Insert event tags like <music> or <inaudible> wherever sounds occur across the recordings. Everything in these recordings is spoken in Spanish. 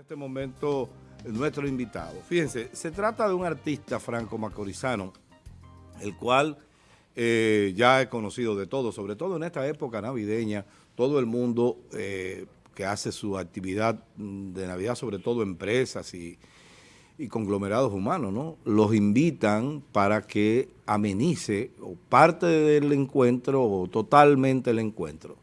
En este momento, nuestro invitado. Fíjense, se trata de un artista franco-macorizano, el cual eh, ya he conocido de todo, sobre todo en esta época navideña, todo el mundo eh, que hace su actividad de Navidad, sobre todo empresas y, y conglomerados humanos, ¿no? Los invitan para que amenice o parte del encuentro o totalmente el encuentro.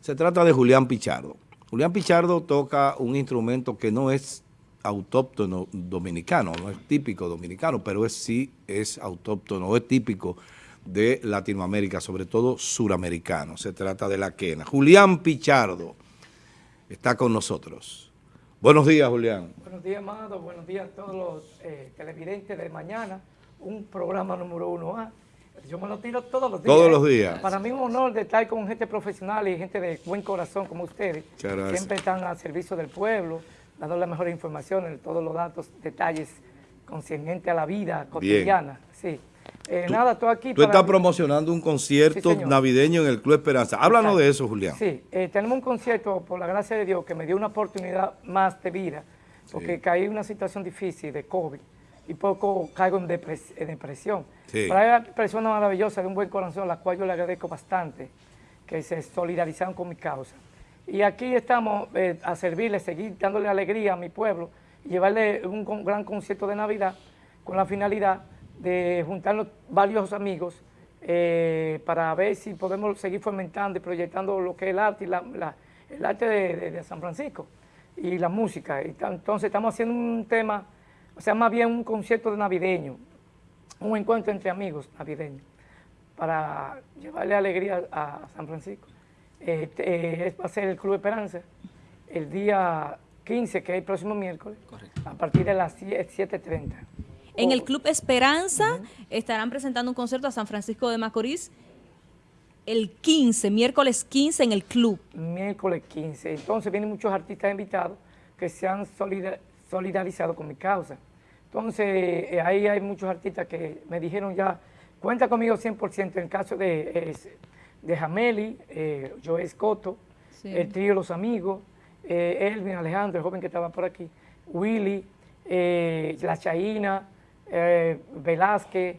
Se trata de Julián Pichardo. Julián Pichardo toca un instrumento que no es autóctono dominicano, no es típico dominicano, pero es, sí es autóctono, es típico de Latinoamérica, sobre todo suramericano. Se trata de la quena. Julián Pichardo está con nosotros. Buenos días, Julián. Buenos días, Amado. Buenos días a todos los eh, televidentes de mañana. Un programa número uno A. Yo me lo tiro todos los días. Todos los días. Para mí es un honor de estar con gente profesional y gente de buen corazón como ustedes. Siempre están al servicio del pueblo, dando las mejores informaciones, todos los datos, detalles concernientes a la vida cotidiana. Sí. Eh, nada, estoy aquí Tú estás promocionando un concierto navideño en el Club Esperanza. Háblanos de eso, Julián. Sí, eh, tenemos un concierto, por la gracia de Dios, que me dio una oportunidad más de vida, porque caí en una situación difícil de COVID y poco caigo en, depresión. Pero hay personas maravillosas de un buen corazón, a las cuales yo le agradezco bastante, que se solidarizaron con mi causa. Y aquí estamos eh, a servirle, seguir dándole alegría a mi pueblo y llevarle un, gran concierto de Navidad con la finalidad de juntarnos varios amigos eh, para ver si podemos seguir fomentando y proyectando lo que es el arte, y la, el arte de, San Francisco y la música. Entonces estamos haciendo un tema o sea, más bien un concierto de navideño, un encuentro entre amigos navideños, para llevarle alegría a San Francisco. Este, va a ser el Club Esperanza, el día 15, que es el próximo miércoles, a partir de las 7.30. En el Club Esperanza estarán presentando un concierto a San Francisco de Macorís el 15, miércoles 15 en el club. Miércoles 15. Entonces vienen muchos artistas invitados que se han solidarizado solidarizado con mi causa. Entonces, eh, ahí hay muchos artistas que me dijeron ya, cuenta conmigo 100% en el caso de, de Jameli, eh, Joe Escoto, el trío Los Amigos, eh, Elvin Alejandro, el joven que estaba por aquí, Willy, La Chaína, Velázquez,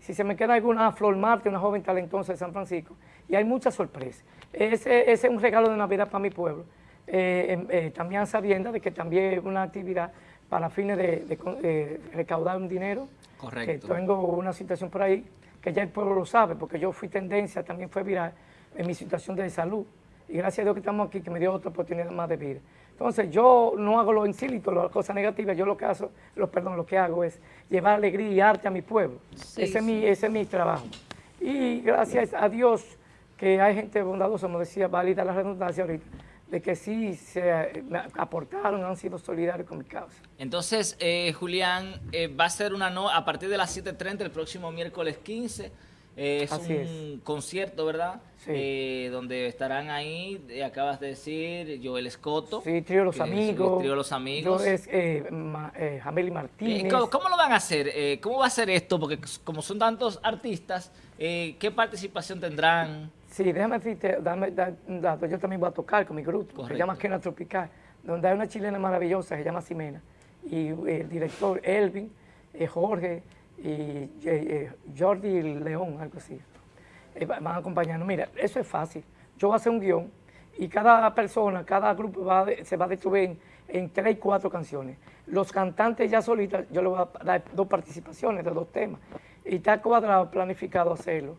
si se me queda alguna, Flor Marte, una joven talentosa de San Francisco, y hay muchas sorpresas. Ese, ese es un regalo de Navidad para mi pueblo. Eh, em, eh, también sabiendo de que también es una actividad para fines de, recaudar un dinero. Correcto. Que tengo una situación por ahí que ya el pueblo lo sabe, porque yo fui tendencia, también fue viral en mi situación de salud. Y gracias a Dios que estamos aquí, que me dio otra oportunidad más de vida. Entonces, yo no hago lo insílito, las cosas negativas, yo lo que hago, lo, perdón, lo que hago es llevar alegría y arte a mi pueblo. ese, Es mi, ese es mi trabajo. Y gracias a Dios que hay gente bondadosa, como decía, válida la redundancia ahorita, de que sí se aportaron, han sido solidarios con mi causa. Entonces, eh, Julián, eh, va a ser una no a partir de las 7.30 el próximo miércoles 15. Eh, es un concierto, ¿verdad? Sí. donde estarán ahí, acabas de decir, Joel Escoto. Sí, Trío Los Amigos. Trío Los Amigos. Yo es Jameli Martínez. ¿cómo, ¿cómo, lo van a hacer? ¿Cómo va a ser esto? Porque como son tantos artistas, ¿qué participación tendrán? Sí, déjame decirte, dame, un dato. Yo también voy a tocar con mi grupo, que se llama Kena Tropical, donde hay una chilena maravillosa, se llama Simena, y el director Elvin, eh, Jorge y eh, eh, Jordi León, algo así. van acompañando. Mira, eso es fácil. Yo voy a hacer un guion y cada persona, cada grupo se va a distribuir en, tres y cuatro canciones. Los cantantes ya solitas, yo les voy a dar dos participaciones de dos temas. Y está cuadrado, planificado hacerlo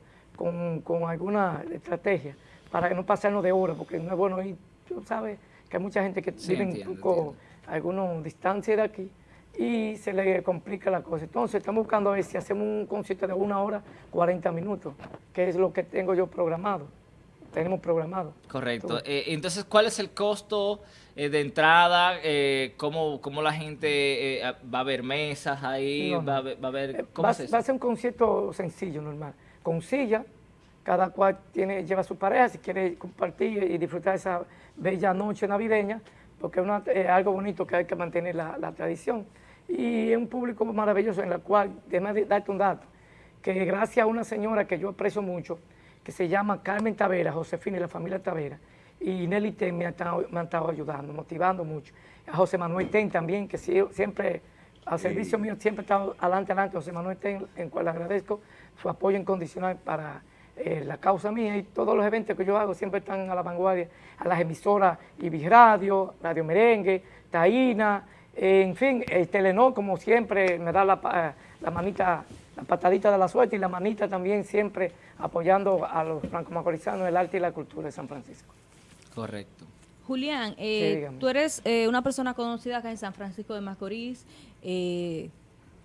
con, alguna estrategia para que no pasarnos de hora, porque no es bueno ir, tú sabes que hay mucha gente que vive un poco, alguna distancia de aquí y se le complica la cosa. Entonces estamos buscando a ver si hacemos un concierto de una hora, 40 minutos, que es lo que tengo yo programado. Tenemos programado. Correcto. Eh, entonces, ¿cuál es el costo eh, de entrada? Eh, ¿cómo, ¿cómo, la gente va a ver mesas ahí? Va, a ver, ¿cómo va, va a ser un concierto sencillo, normal con silla, cada cual tiene, lleva a su pareja si quiere compartir y disfrutar esa bella noche navideña, porque es, algo bonito que hay que mantener la, tradición. Y es un público maravilloso en el cual, déjame darte un dato, que gracias a una señora que yo aprecio mucho, que se llama Carmen Tavera, Josefina y la familia Tavera, y Nelly Ten me, ha estado, me han estado ayudando, motivando mucho. A José Manuel Ten también, que siempre, al servicio mío, siempre estado adelante, adelante. José Manuel Ten, en cual le agradezco su apoyo incondicional para eh, la causa mía y todos los eventos que yo hago siempre están a la vanguardia, a las emisoras Ibis Radio, Radio Merengue, Taína, en fin, el Telenor como siempre me da la, la manita, la patadita de la suerte y la manita también siempre apoyando a los franco-macorizanos, el arte y la cultura de San Francisco. Correcto. Julián, eh, tú eres eh, una persona conocida acá en San Francisco de Macorís, eh,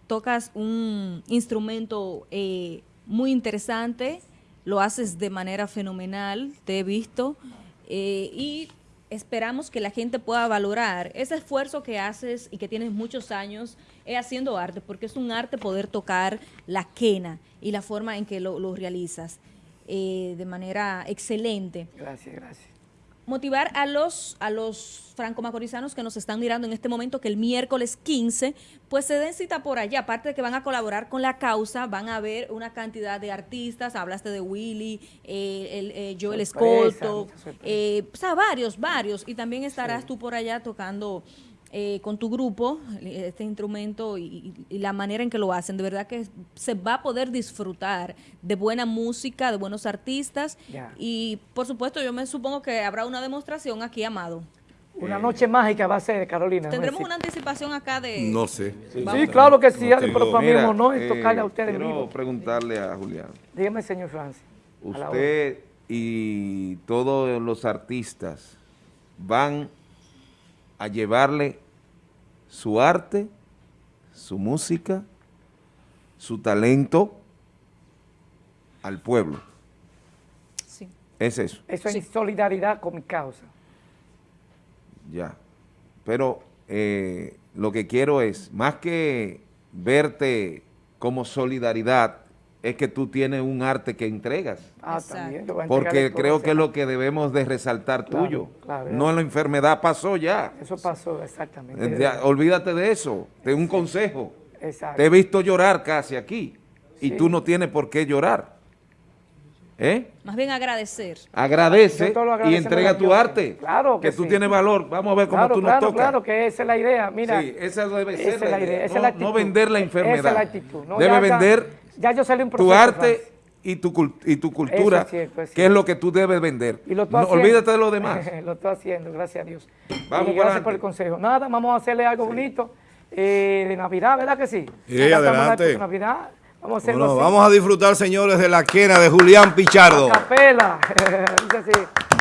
tocas un instrumento muy interesante, lo haces de manera fenomenal, te he visto, y esperamos que la gente pueda valorar ese esfuerzo que haces y que tienes muchos años haciendo arte, porque es un arte poder tocar la quena y la forma en que lo, lo realizas de manera excelente. Gracias, gracias motivar a los, a los franco-macorizanos que nos están mirando en este momento que el miércoles 15 pues se den cita por allá, aparte de que van a colaborar con la causa, van a ver una cantidad de artistas, hablaste de Willy, eh, el, eh, Joel Escolto, eh, o sea, varios, varios, y también estarás tú por allá tocando eh, con tu grupo este instrumento y, la manera en que lo hacen. De verdad que se va a poder disfrutar de buena música, de buenos artistas. Y por supuesto, yo me supongo que habrá una demostración aquí, Amado. Una noche mágica va a ser, Carolina. ¿Tendremos una anticipación acá de...? No sé. Sí, claro que sí, pero para mí no es tocarle a ustedes Quiero preguntarle a Julián. Dígame, señor Francis. Usted y todos los artistas van a llevarle su arte, su música, su talento al pueblo. Sí. Es eso. Eso es solidaridad con mi causa. Ya. Pero eh, lo que quiero es, más que verte como solidaridad, es que tú tienes un arte que entregas. Ah, también. Porque creo que es lo que debemos de resaltar tuyo. no la enfermedad pasó ya. Eso pasó, exactamente. olvídate de eso. De un consejo. Te he visto llorar casi aquí. Y tú no tienes por qué llorar. ¿Eh? Más bien agradecer. Agradece y entrega tu arte. Claro que, tú tienes valor. Vamos a ver cómo tú nos claro, tocas. Claro, que esa es la idea. Mira, sí, esa debe ser la, idea. No, vender la enfermedad. Esa es la actitud. debe vender ya yo salí un tu arte y tu, y tu cultura, que es lo que tú debes vender. no, olvídate de lo demás. <laughs> lo estoy haciendo, gracias a Dios. Vamos y gracias por el consejo. Nada, vamos a hacerle algo bonito eh, de Navidad, ¿verdad que sí? Sí, adelante. Navidad. Vamos a, bueno, vamos a disfrutar, señores, de la quena de Julián Pichardo. capela. <laughs>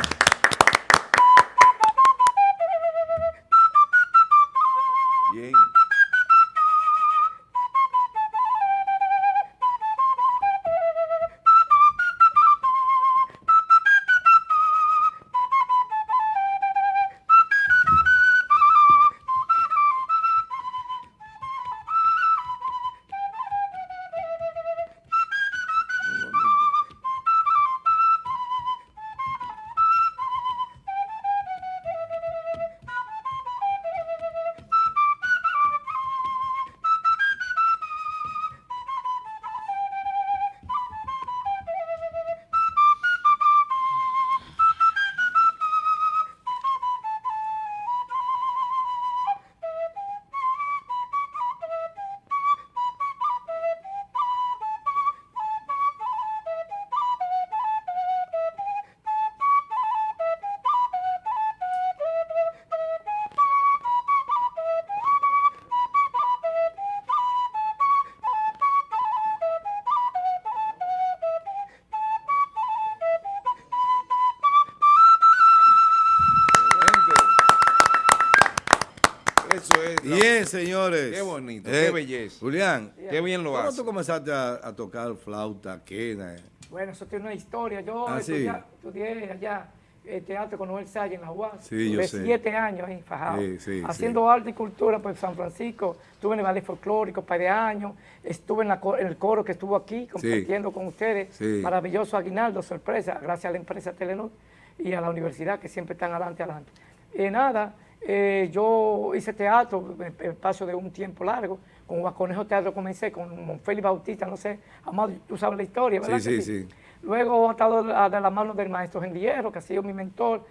Bien, señores. Qué bonito, qué eh, belleza. Julián, qué bien lo haces. ¿Cómo tú comenzaste a, tocar flauta, quena? Bueno, eso tiene una historia. Yo ah, estudié, allá el teatro con Noel Salle en la UAS. Sí, yo sé. siete años ahí, fajado. haciendo arte y cultura por San Francisco. Estuve en el ballet folclórico un par de años. Estuve en, el coro que estuvo aquí compartiendo con ustedes. Maravilloso aguinaldo, sorpresa, gracias a la empresa Telenor y a la universidad que siempre están adelante, adelante. Y nada, eh, yo hice teatro, el paso de un tiempo largo, con Guaconejo Teatro comencé, con Félix Bautista, no sé, Amado, tú sabes la historia, ¿verdad? Sí, sí, sí. Luego he estado de la mano del maestro Gendillero, que ha sido mi mentor,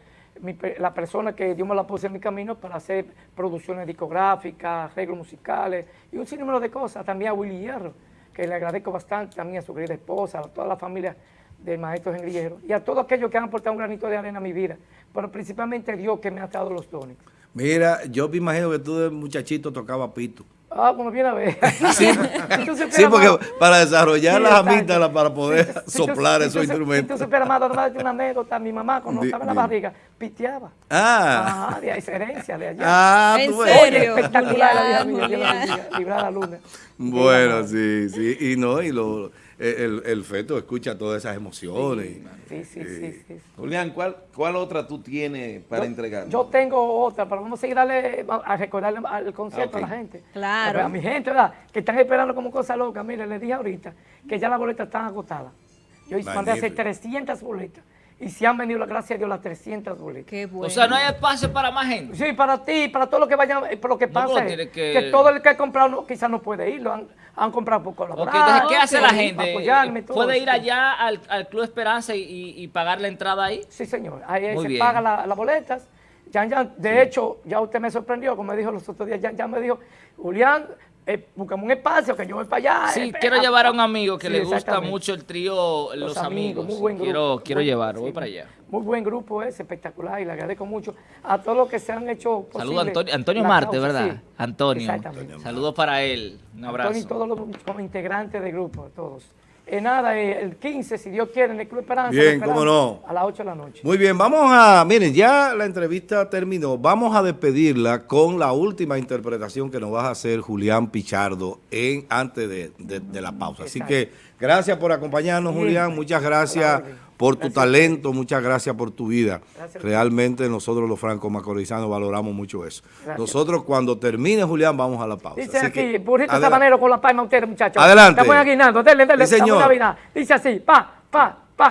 la persona que Dios me la puse en mi camino para hacer producciones discográficas, arreglos musicales y un sinnúmero de cosas. También a Willy Hierro, que le agradezco bastante, también a su querida esposa, a toda la familia del maestro Henry y a todos aquellos que han aportado un granito de arena a mi vida, pero principalmente Dios que me ha dado los dones. Mira, yo me imagino que tú de muchachito tocaba pito. Ah, como viene a ver. <laughs> Sí, sí porque para desarrollar las amígdalas, para poder soplar esos instrumentos. Entonces, pero amado, nomás una anécdota. Mi mamá, cuando estaba en la barriga, piteaba. Ah. Ah, de ahí herencia, de allá. Ah, ¿En serio? espectacular la vida mía, librar la luna. Bueno, sí, sí. Y no, y lo el, el, feto escucha todas esas emociones. Sí, sí, sí. sí, Julián, ¿cuál, ¿cuál otra tú tienes para entregar? Yo tengo otra, pero vamos a seguir darle, a recordarle el concierto a la gente. Claro. A, mi gente, ¿verdad? Que están esperando como cosa loca. Mire, les dije ahorita que ya las boletas están agotadas. Yo mandé a hacer 300 boletas y se han vendido, gracias a Dios, las 300 boletas. Qué bueno. O sea, no hay espacio para más gente. Sí, para ti, para todo lo que vayan, eh, pero lo que pasa es que... todo el que ha comprado quizás no puede ir, lo han, han comprado por colaborar. entonces, ¿qué hace la gente? ¿Puede ir allá al, al, Club Esperanza y, y, pagar la entrada ahí? Sí, señor. Ahí se paga las la boletas. Ya, ya, de hecho, ya usted me sorprendió, como me dijo los otros días, ya, ya me dijo, Julián, eh, buscamos un espacio que yo voy para allá. Sí, eh, quiero llevar a un amigo que le gusta mucho el trío Los, Amigos. Muy buen grupo. Quiero, quiero llevar, voy para allá. Muy buen grupo es, espectacular y le agradezco mucho a todos los que se han hecho Saludos a Antonio, Antonio Marte, ¿verdad? Antonio. Saludos para él. Un abrazo. Antonio y todos los integrantes del grupo, todos. Eh, nada, eh, el 15, si Dios quiere, en el Club Esperanza. Bien, cómo no. A las 8 de la noche. Muy bien, vamos a, miren, ya la entrevista terminó. Vamos a despedirla con la última interpretación que nos va a hacer Julián Pichardo en, antes de, la pausa. Así que gracias por acompañarnos, Julián. Muchas gracias por tu talento, muchas gracias por tu vida. Realmente nosotros los francos macorizanos valoramos mucho eso. Nosotros cuando termine Julián vamos a la pausa. Dice aquí, burrito sabanero con la palma ustedes muchachos. Adelante. Estamos aguinando, denle, denle. Sí, señor. Dice así, pa, pa, pa.